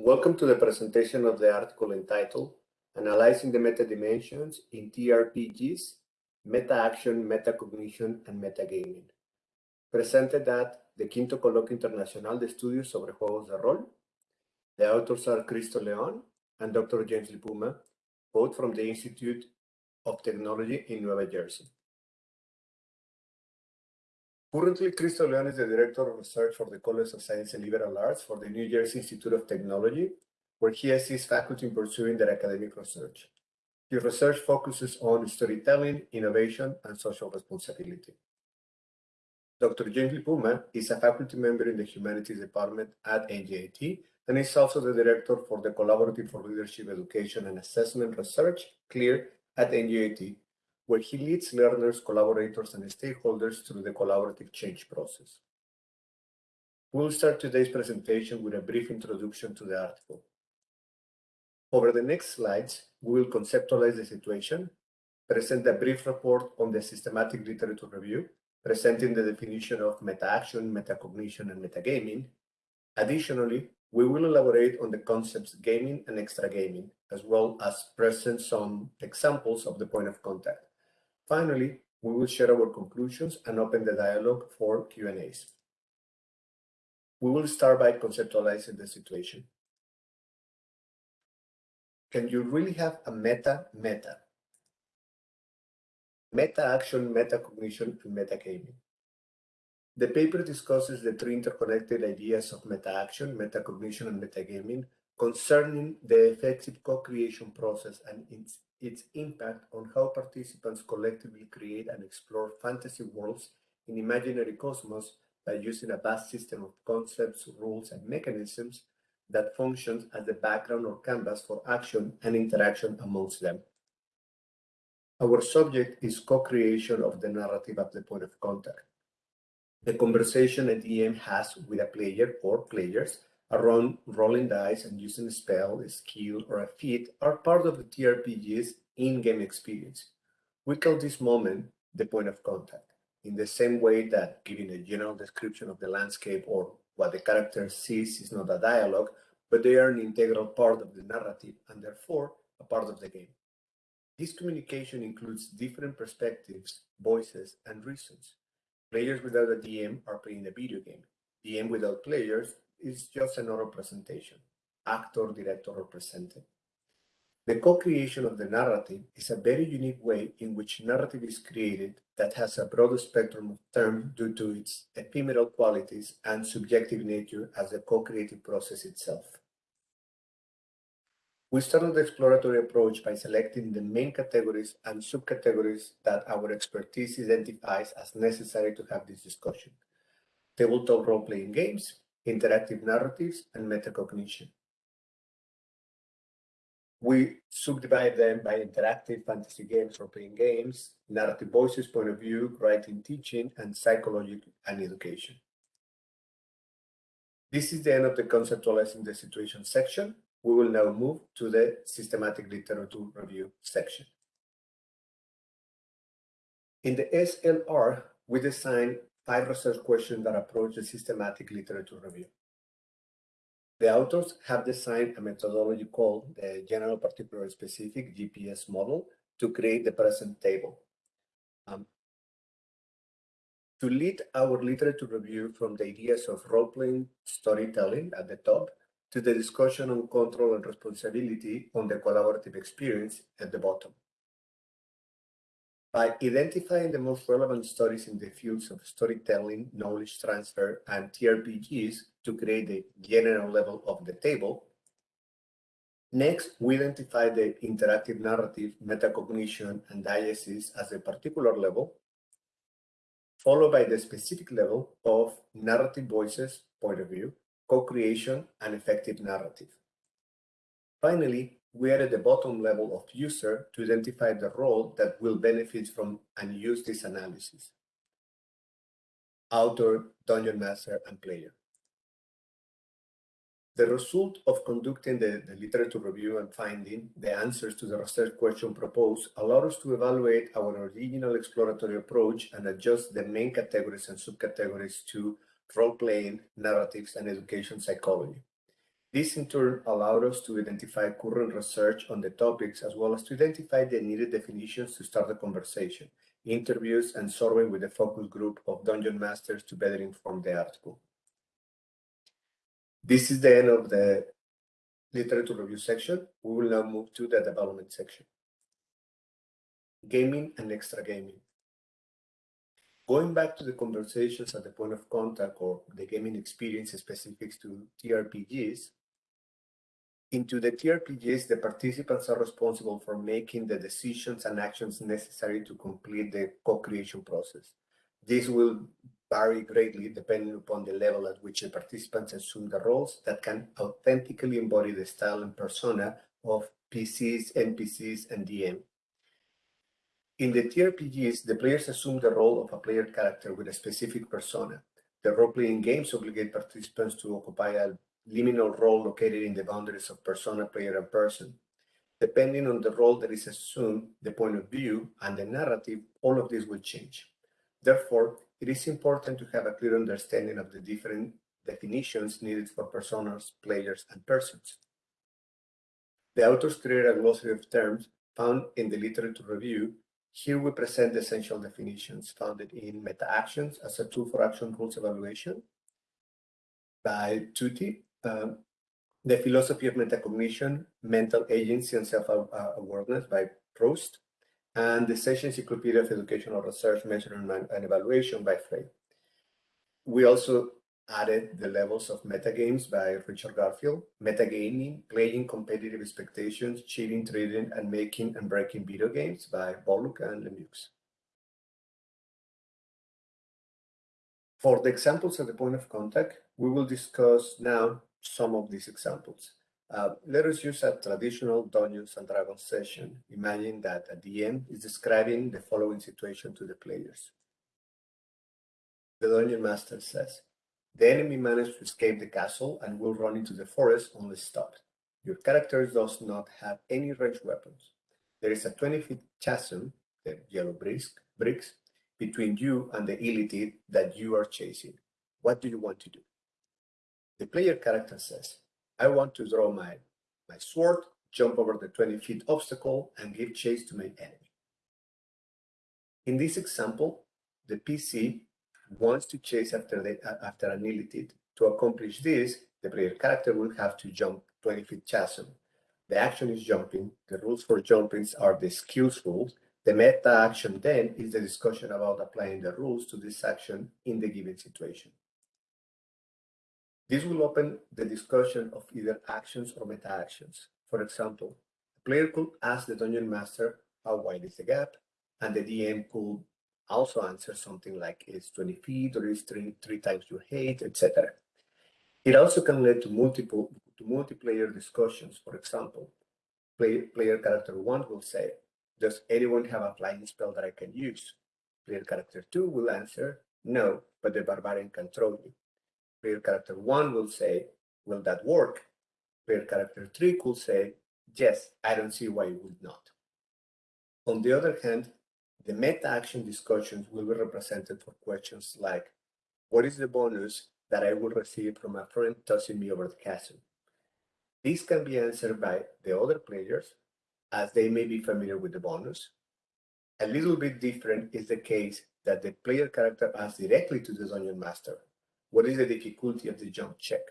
Welcome to the presentation of the article entitled Analyzing the Meta Dimensions in TRPGs, Meta Action, Metacognition, and Metagaming. Presented at the Quinto Coloquio Internacional de Estudios sobre Juegos de Rol. The authors are Cristo León and Dr. James Lipuma, both from the Institute of Technology in Nueva Jersey. Currently, Cristo León is the Director of Research for the College of Science and Liberal Arts for the New Jersey Institute of Technology, where he assists faculty in pursuing their academic research. His research focuses on storytelling, innovation, and social responsibility. Dr. James Lipuma is a faculty member in the Humanities Department at NJIT and is also the Director for the Collaborative for Leadership Education and Assessment Research, CLEAR, at NJIT, where he leads learners, collaborators, and stakeholders through the collaborative change process. We'll start today's presentation with a brief introduction to the article. Over the next slides, we will conceptualize the situation, present a brief report on the systematic literature review, presenting the definition of meta-action, metacognition, and metagaming. Additionally, we will elaborate on the concepts gaming and extra gaming, as well as present some examples of the point of contact. Finally, we will share our conclusions and open the dialogue for Q&As. We will start by conceptualizing the situation. Can you really have a meta-meta? Meta-action, metacognition, and metagaming. The paper discusses the three interconnected ideas of meta-action, metacognition, and metagaming concerning the effective co-creation process and its its impact on how participants collectively create and explore fantasy worlds in imaginary cosmos by using a vast system of concepts, rules, and mechanisms that functions as the background or canvas for action and interaction amongst them. Our subject is co-creation of the narrative at the point of contact. The conversation a DM has with a player or players around rolling dice and using a spell, a skill, or a feat are part of the TRPG's in-game experience. We call this moment the point of contact, in the same way that giving a general description of the landscape or what the character sees is not a dialogue, but they are an integral part of the narrative and therefore a part of the game. This communication includes different perspectives, voices, and reasons. Players without a DM are playing a video game. DM without players is just another presentation, actor, director, or presenter. The co-creation of the narrative is a very unique way in which narrative is created that has a broad spectrum of terms due to its ephemeral qualities and subjective nature as the co-creative process itself. We started the exploratory approach by selecting the main categories and subcategories that our expertise identifies as necessary to have this discussion. Tabletop role-playing games, interactive narratives, and metacognition. We subdivide them by interactive fantasy games, role-playing games, narrative voices, point of view, writing, teaching, and psychology and education. This is the end of the conceptualizing the situation section. We will now move to the systematic literature review section. In the SLR, we design five research questions that approach the systematic literature review. The authors have designed a methodology called the General Particular Specific GPS model to create the present table. Um, to lead our literature review from the ideas of role-playing storytelling at the top to the discussion on control and responsibility on the collaborative experience at the bottom. By identifying the most relevant stories in the fields of storytelling, knowledge transfer, and TRPGs to create the general level of the table, next we identify the interactive narrative, metacognition, and diegesis as a particular level, followed by the specific level of narrative voices, point of view, co-creation, and effective narrative. Finally, we are at the bottom level of user to identify the role that will benefit from and use this analysis. Author, dungeon master, and player. The result of conducting the, the, literature review and finding the answers to the research question proposed allowed us to evaluate our original exploratory approach and adjust the main categories and subcategories to role-playing, narratives, and education psychology. This in turn allowed us to identify current research on the topics as well as to identify the needed definitions to start the conversation, interviews, and survey with a focus group of dungeon masters to better inform the article. This is the end of the literature review section. We will now move to the development section. Gaming and extra gaming. Going back to the conversations at the point of contact or the gaming experience specific to TRPGs, into the TRPGs, the participants are responsible for making the decisions and actions necessary to complete the co-creation process. This will vary greatly depending upon the level at which the participants assume the roles that can authentically embody the style and persona of PCs, NPCs, and DM. In the TRPGs, the players assume the role of a player character with a specific persona. The role-playing games obligate participants to occupy a liminal role located in the boundaries of persona, player, and person. Depending on the role that is assumed, the point of view, and the narrative, all of this will change. Therefore, it is important to have a clear understanding of the different definitions needed for personas, players, and persons. The authors created a glossary of terms found in the literature review. Here we present the essential definitions founded in Meta Actions as a tool for action rules evaluation by Tutti, The Philosophy of Metacognition, Mental Agency and Self-Awareness by Proust, and the Session Encyclopedia of Educational Research, Measurement and Evaluation by Frey. We also added the levels of metagames by Richard Garfield, metagaming, playing competitive expectations, cheating, trading, and making and breaking video games by Boluk and Lemieux. For the examples at the point of contact, we will discuss now some of these examples. Uh, let us use a traditional Dungeons and Dragons session. Imagine that a DM is describing the following situation to the players. The Dungeon Master says, the enemy managed to escape the castle and will run into the forest unless stopped. Your character does not have any ranged weapons. There is a 20 feet chasm, the yellow bricks, bricks, between you and the illithid that you are chasing. What do you want to do? The player character says, I want to draw my, my sword, jump over the 20 feet obstacle, and give chase to my enemy. In this example, the PC wants to chase after, the, after an illithid. To accomplish this, the player character will have to jump 20 feet chasm. The action is jumping. The rules for jumping are the skills rules. The meta action then is the discussion about applying the rules to this action in the given situation. This will open the discussion of either actions or meta actions. For example, a player could ask the dungeon master how wide is the gap, and the DM could also answer something like it's 20 feet or it's three, three times your height, etc. It also can lead to multiple to multiplayer discussions. For example, play, player character one will say, does anyone have a flying spell that I can use? Player character two will answer, no, but the barbarian can throw you. Player character one will say, will that work? Player character three could say, yes, I don't see why it would not. On the other hand, the meta action discussions will be represented for questions like, what is the bonus that I will receive from a friend tossing me over the castle? These can be answered by the other players as they may be familiar with the bonus. A little bit different is the case that the player character asks directly to the dungeon master, what is the difficulty of the jump check?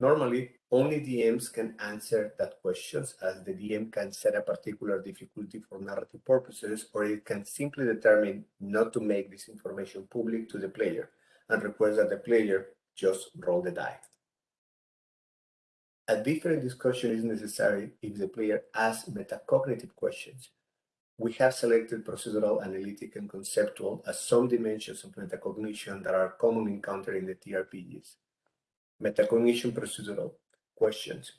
Normally, only DMs can answer that questions as the DM can set a particular difficulty for narrative purposes, or it can simply determine not to make this information public to the player and request that the player just roll the die. A different discussion is necessary if the player asks metacognitive questions, we have selected procedural, analytic, and conceptual as some dimensions of metacognition that are commonly encountered in the TRPGs. Metacognition procedural questions.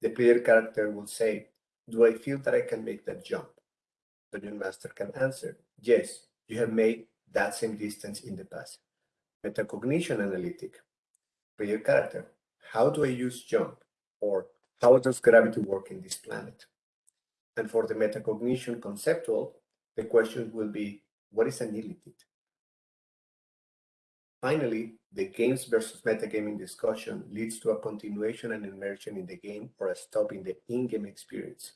The player character will say, do I feel that I can make that jump? The new master can answer, yes, you have made that same distance in the past. Metacognition analytic. Player character, how do I use jump? Or how does gravity work in this planet? And for the metacognition conceptual, the question will be, what is an? Finally, the games versus metagaming discussion leads to a continuation and immersion in the game or a stop in the in-game experience.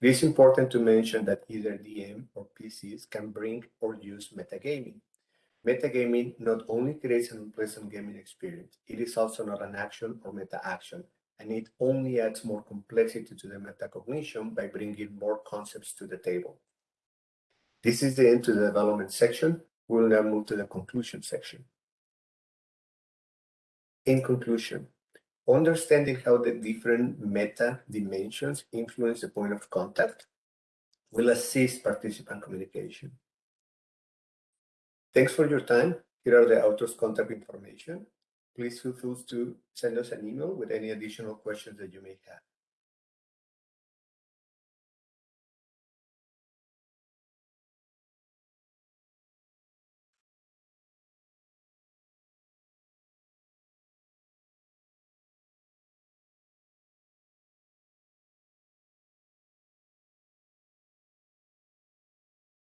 It is important to mention that either DM or PCs can bring or use metagaming. Metagaming not only creates an unpleasant gaming experience, it is also not an action or meta-action, and it only adds more complexity to the metacognition by bringing more concepts to the table. This is the end to the development section. We'll now move to the conclusion section. In conclusion, understanding how the different meta dimensions influence the point of contact will assist participant communication. Thanks for your time. Here are the author's contact information. Please feel free to send us an email with any additional questions that you may have.